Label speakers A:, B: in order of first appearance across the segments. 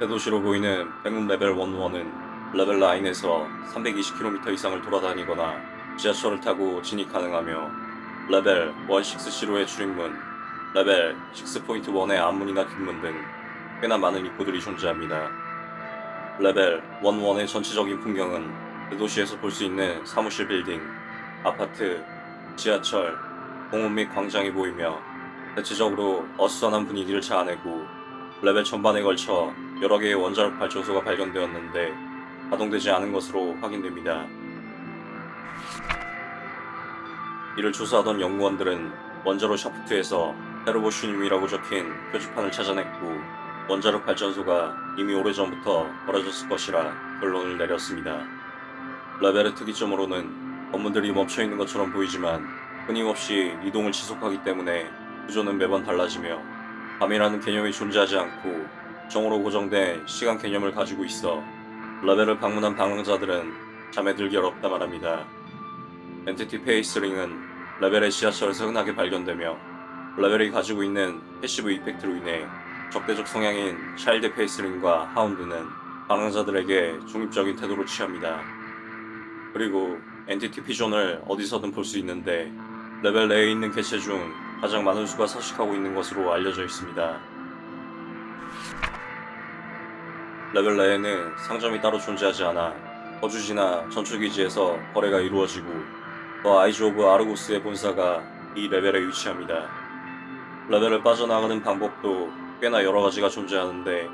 A: 대도시로 보이는 백룸 레벨 11은 레벨 9에서 320km 이상을 돌아다니거나 지하철을 타고 진입 가능하며 레벨 16C로의 출입문, 레벨 6.1의 앞문이나 뒷문 등 꽤나 많은 입구들이 존재합니다. 레벨 11의 전체적인 풍경은 대도시에서 볼 수 있는 사무실 빌딩, 아파트, 지하철, 공원 및 광장이 보이며 대체적으로 어수선한 분위기를 자아내고 레벨 전반에 걸쳐 여러 개의 원자력 발전소가 발견되었는데 가동되지 않은 것으로 확인됩니다. 이를 조사하던 연구원들은 원자로 샤프트에서 테르보슈님이라고 적힌 표지판을 찾아냈고 원자력 발전소가 이미 오래전부터 버려졌을 것이라 결론을 내렸습니다. 레벨의 특이점으로는 건물들이 멈춰있는 것처럼 보이지만 끊임없이 이동을 지속하기 때문에 구조는 매번 달라지며 밤이라는 개념이 존재하지 않고 정오로 고정된 시간 개념을 가지고 있어 레벨을 방문한 방황자들은 잠에 들기 어렵다 말합니다. entity faceling은 레벨의 지하철에서 흔하게 발견되며 레벨이 가지고 있는 passive effect로 인해 적대적 성향인 child faceling과 hound는 방황자들에게 중립적인 태도를 취합니다. 그리고 entity pigeon을 어디서든 볼 수 있는데 레벨 내에 있는 개체 중 가장 많은 수가 서식하고 있는 것으로 알려져 있습니다. 레벨 내에는 상점이 따로 존재하지 않아 거주지나 전초기지에서 거래가 이루어지고 The Eyes of Argos의 본사가 이 레벨에 위치합니다. 레벨을 빠져나가는 방법도 꽤나 여러 가지가 존재하는데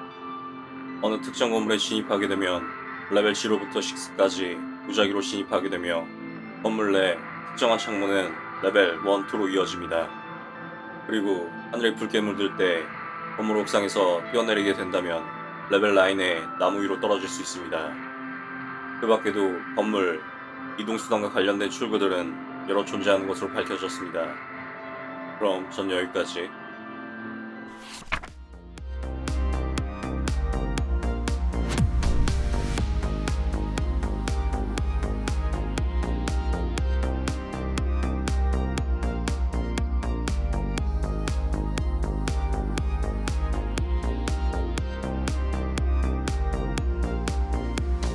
A: 어느 특정 건물에 진입하게 되면 레벨 0부터 6까지 무작위로 진입하게 되며 건물 내 특정한 창문은 레벨 1, 2로 이어집니다. 그리고 하늘이 붉게 물들 때 건물 옥상에서 뛰어내리게 된다면 레벨 9에 나무 위로 떨어질 수 있습니다. 그 밖에도 건물, 이동수단과 관련된 출구들은 여러 존재하는 것으로 밝혀졌습니다. 그럼 전 여기까지.